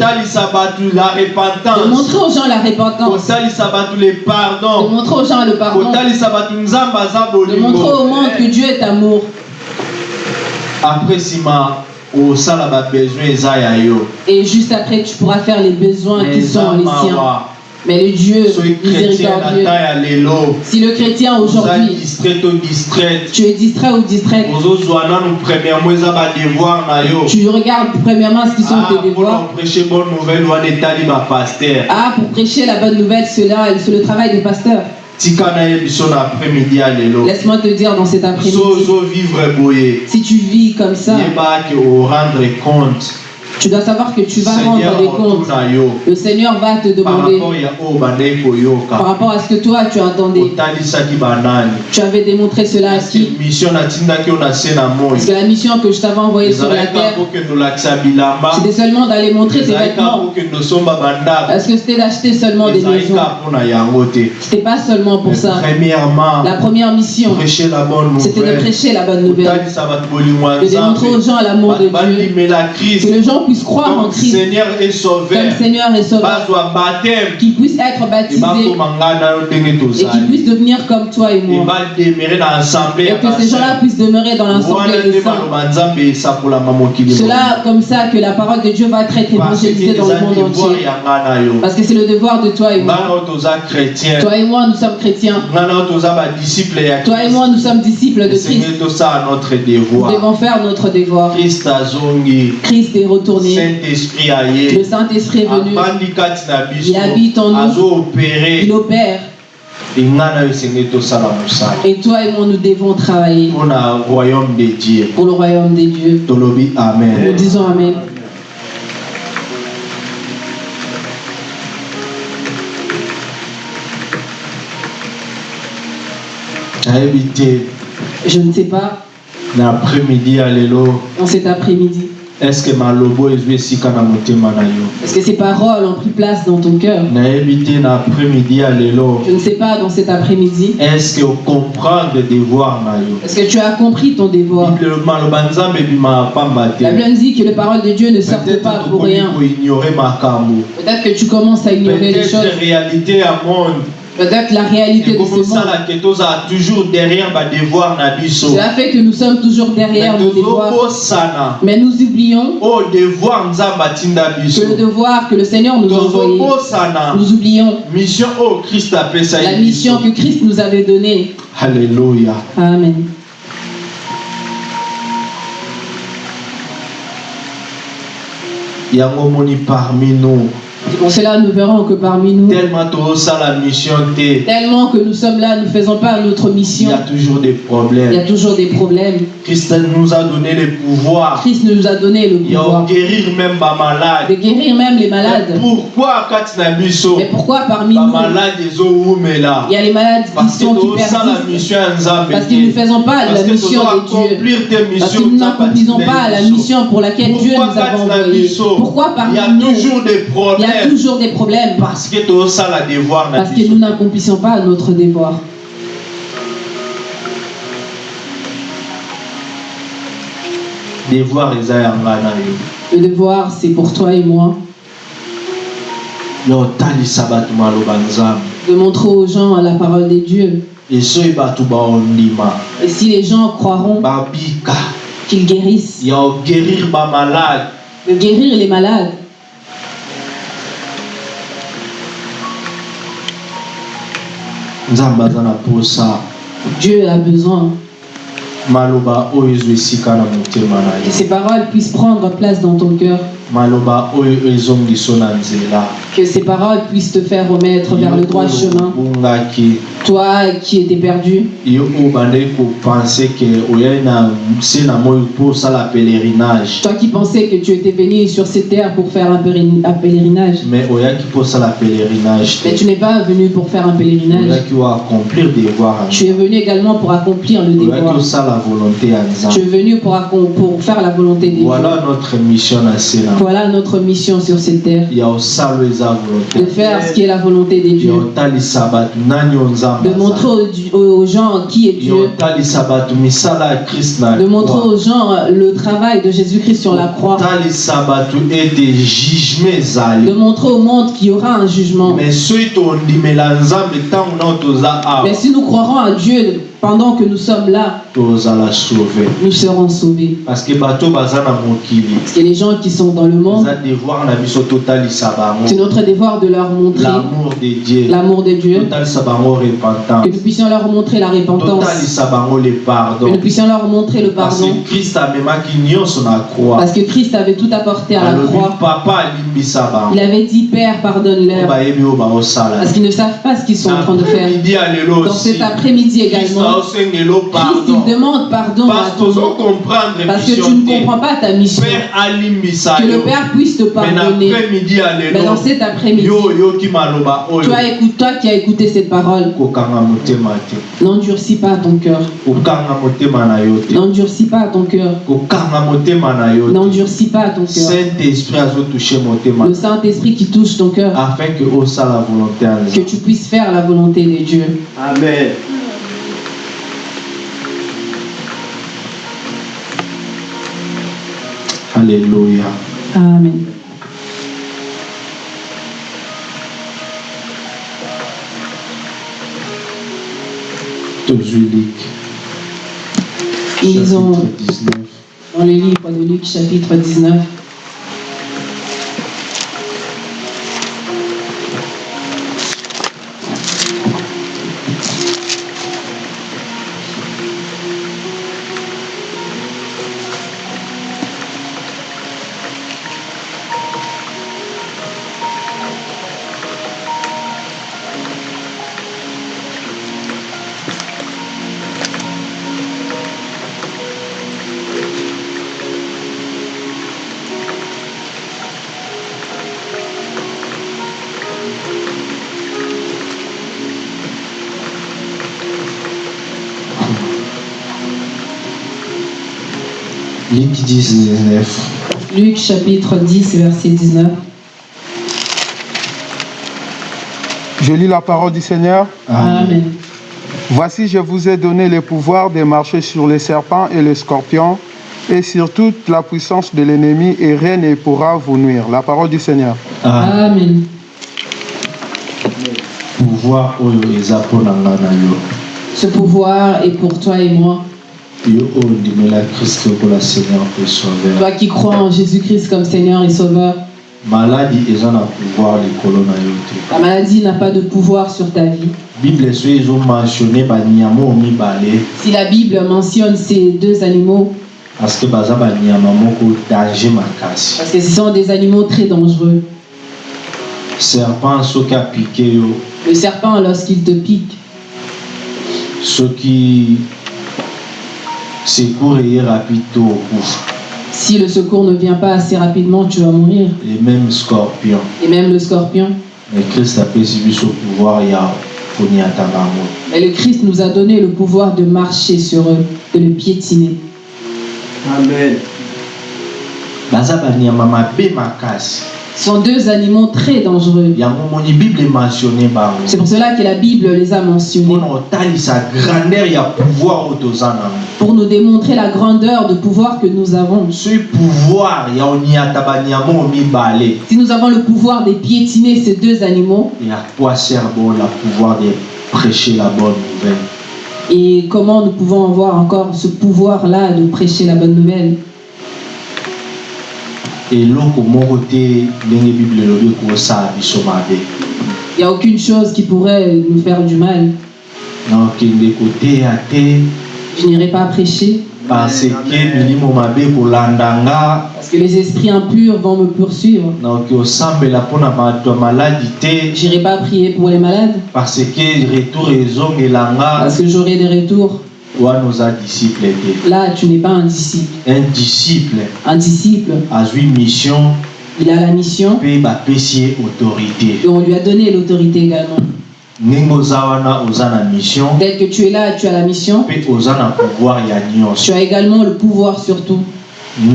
montrer aux gens la repentance. De montrer aux gens le pardon. De montrer au monde que Dieu est amour. Après yo Et juste après, tu pourras faire les besoins qui sont les siens. Mais le Dieu miséricordieux, si le chrétien aujourd'hui, tu es distrait ou distraite, tu regardes premièrement ce qui sont Ah, tes devoirs. Ah, pour prêcher la bonne nouvelle, cela, c'est le travail des pasteurs. Laisse-moi te dire dans cet après-midi, si tu vis comme ça, yebaki orendre compte tu dois savoir que tu vas rendre des comptes. Le Seigneur va te demander oyo bandeki par rapport à ce que toi tu banani Tu avais démontré cela à qui? Parce que la mission que je t'avais envoyée sur la terre, c'était seulement d'aller montrer tes vêtements. Parce que c'était d'acheter seulement des maisons. C'était pas seulement pour ça. La première mission, c'était de prêcher la bonne nouvelle. De démontrer aux gens l'amour de Dieu. Que krist les gens croire en Christ seigneur sauveur comme Seigneur Sauveur. Qu'ils puissent être ndenge et qu'ils tozali puissent devenir comme toi et moi. Et que ces gens-là puissent demeurer dans l'assemblée des saints. mokili Cela, comme ça, que la parole de Dieu va être évangélisée dans le monde entier. Parce que c'est le devoir de toi et moi. Toi et moi, nous sommes chrétiens. Toi et moi, nous sommes disciples de Christ. Nous devons faire notre devoir. Christ est retourné. Saint-esprit Le Saint-Esprit est venu. Il habite en nous. Il opère. Et toi et moi, nous devons travailler royaume pour le royaume des dieux. Nous disons Amen. Je ne sais pas, na après-midi ya lelo en cet après-midi, estce malobo ezwi esika na motema na yo est-ce que ces paroles ont pris place dans ton cœur? Nayebi te na après-midi ya lelo Je ne sais pas, dans cet après-midi, estce okomprendre devoir na yo est-ce que tu as compris ton devoir Bible- maloba nzambe ebimaka pamba te La Bible nous dit que les paroles de Dieu ne sortent peut-être pas pour rien. Peut-être que tu commences à ignorer les peut-être choses. réalité ya monde Peut-être la réalité de ce monde. toujours derrière Cela fait que nous sommes toujours derrière nos devoirs. Mais nous oublions biso que le devoir que le Seigneur nous a envoyé, nous oublions apesa la mission que Christ nous avait donnée. halleluya Amen. yango omoni parmi nous cela nous verrons que parmi nous, tellement tellement que nous sommes là, nous ne faisons pas notre il mission. y a toujours des Il y problèmes a toujours des problèmes. christ nous a donné le pouvoir Christ nous a donné le pouvoir guérir même de bamalade guérir même les malades. pourquoi na biso Mais pourquoi parmi nous, il y a les malades qui sont qui Parce que nous ne faisons pas la mission de Dieu. Parce que nous n'accomplissons pas la mission pour laquelle Dieu nous pourquoi a envoyés. Pourquoi il parmi y a nous, toujours des il a Toujours des problèmes. Parce que tout ça la devoir. Parce que nous n'accomplissons pas notre devoir. Devoir Le devoir, c'est pour toi et moi. De montrer aux gens la parole des dieux. Et si les gens croiront qu'ils guérissent, de guérir les malades, Dieu a besoin. Que ces paroles puissent prendre place dans ton cœur, que ces paroles puissent te faire remettre vers le droit chemin. Toi qui étais perdu, toi qui pensais que tu étais venu sur cette terre pour faire un pèlerinage, mais tu n'es pas venu pour faire un pèlerinage. ya Tu es venu également pour accomplir le devoir. Tu es venu pour, pour faire la volonté de Dieu. voilà notre mission na se na Voilà notre mission sur cette terre. De faire ce qui est la volonté de ya Dieu. otalisa bato nani oyo nzambe De montrer aux, gens qui est Dieu. De montrer aux gens le travail de Jésus-Christ sur la croix. De montrer au monde qu'il y aura un jugement. Mais si nous croirons à Dieu pendant que nous sommes là, tozala nous serons sauvés. parce que bato baza na mokili. Parce que les gens qui sont dans le monde, eza devoir na biso totalisa c'est notre devoir de leur montrer l'amour de dieu. l'amour de Dieu, totalisa bango que nous puissions leur montrer la repentance, le que nous puissions leur montrer le parce pardon. que krist amemaki nyonso na croix. Parce que Christ avait tout apporté à la croix. papa Il avait dit Père, pardonne-leur. bayebi Parce qu'ils ne savent pas ce qu'ils sont en train de faire. Dans cet après-midi également, Christ il demande pardon à parce ton que tu ne te comprends pas ta mission. Que le Père puisse te pardonner. Mais dans cet après-midi, toi, écoute, toi qui as écouté cette parole, te n'endurcis pas ton cœur. te N'endurcis pas ton cœur. te N'endurcis pas ton cœur. Le Saint-Esprit qui touche ton cœur, afin que ya que tu puisses faire la volonté de Dieu. amen alléluia Amen. Ils ont, chapitre 19 dans le livre de Luc, chapitre 19, 19 Luc, chapitre 10, verset 19. Je lis la parole du Seigneur. Amen. Voici, je vous ai donné le pouvoir de marcher sur les serpents et les scorpions et sur toute la puissance de l'ennemi et rien ne pourra vous nuire. La parole du Seigneur. Amen. yo Ce pouvoir est pour toi et moi. Seigneur Toi qui crois en Jésus-Christ comme Seigneur et Sauveur, pouvoir la maladie n'a pas de pouvoir sur ta vie. bible Si la Bible mentionne ces deux animaux, parce que parce ce sont des animaux très dangereux. serpent Le serpent, lorsqu'il te pique, soki secours to okufa si le secours ne vient pas assez rapidement, tu vas mourir. et même scorpion Et même le scorpion. mais krist apesi biso pouvoir ya Mais le Christ nous a donné le pouvoir de marcher sur eux, de le piétiner. baza banyama mabe makasi sont deux animaux très dangereux. C'est pour cela que la Bible les a mentionnés. Pour nous démontrer la grandeur de pouvoir que nous avons. Si nous avons le pouvoir de piétiner ces deux animaux, et à quoi sert la pouvoir de prêcher la bonne nouvelle et comment nous pouvons avoir encore ce pouvoir-là de prêcher la bonne nouvelle? Eloko moko te ndenge bible elobi ekosala biso mabe Il n'y a aucune chose qui pourrait nous faire du mal. Je n'irai pas prêcher. Parce que les esprits impurs vont me poursuivre. Je n'irai pas prier pour les malades. Parce que j'aurai des retours. Là, tu n'es pas un disciple. un disciple Un disciple, azwi mission. Il a la mission. Autorité. Et on lui a donné l'autorité également. Dès que tu es là, tu as la mission. Tu as également le pouvoir sur Le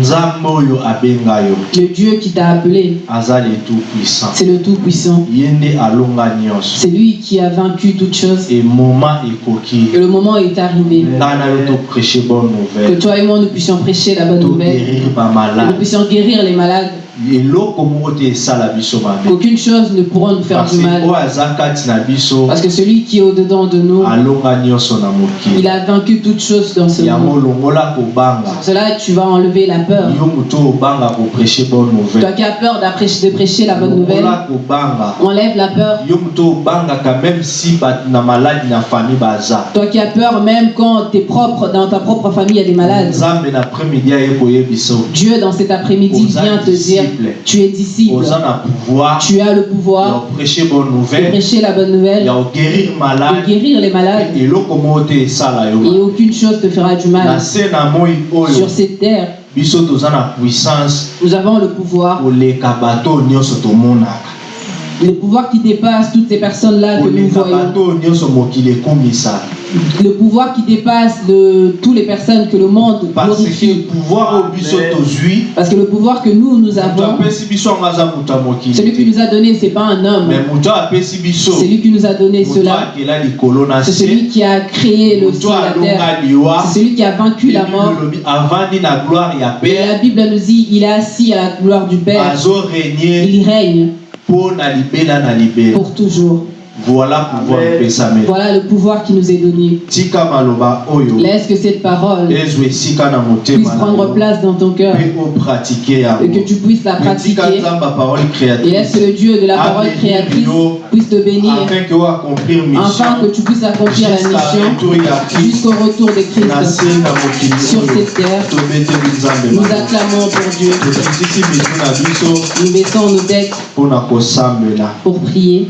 Dieu qui t'a appelé, c'est le Tout-Puissant. C'est lui qui a vaincu toutes choses. Et le moment est arrivé. Que toi et moi nous puissions prêcher la bonne nouvelle, que nous puissions guérir les malades, qu'aucune chose ne pourra nous faire du mal. Parce que celui qui est au-dedans de nous, il a vaincu toutes choses dans ce monde. Pour cela, tu vas enlever la peur. Toi qui as peur de prêcher la bonne nouvelle, enlève la peur. Toi qui as peur même quand propre, dans ta propre famille, il y a des malades. Dieu, dans cet après-midi, vient te dire, disciple. tu es disciple, pouvoir tu as le pouvoir koprêche bonne de nouvelle prêcher la bonne nouvelle, de malade guérir les malades, et aucune chose te fera du mal. Sur cette terre, nous avons le pouvoir, le pouvoir qui dépasse toutes ces personnes-là que nous voyons, le pouvoir qui dépasse de toutes les personnes que le monde parce que glorifie. Parce que le pouvoir que nous, nous avons, celui qui nous a donné, c'est pas un homme, celui qui nous a donné cela, c'est celui qui a créé le ciel et la terre, alonga liwa. C'est celui qui a vaincu la mort. Et la Bible nous dit, il est assis à la gloire du Père, il règne pour toujours. Voilà pouvoir epesameli Voilà le pouvoir qui nous est donné. Laisse que cette parole puisse prendre place dans ton cœur. Et que tu puisses la pratiquer. Et laisse que le Dieu de la parole créatrice puisse te bénir. Afin que tu puisses accomplir la mission jusqu'au retour de Christ sur cette terre. Nous acclamons pour Dieu. Nous mettons nos têtes pour prier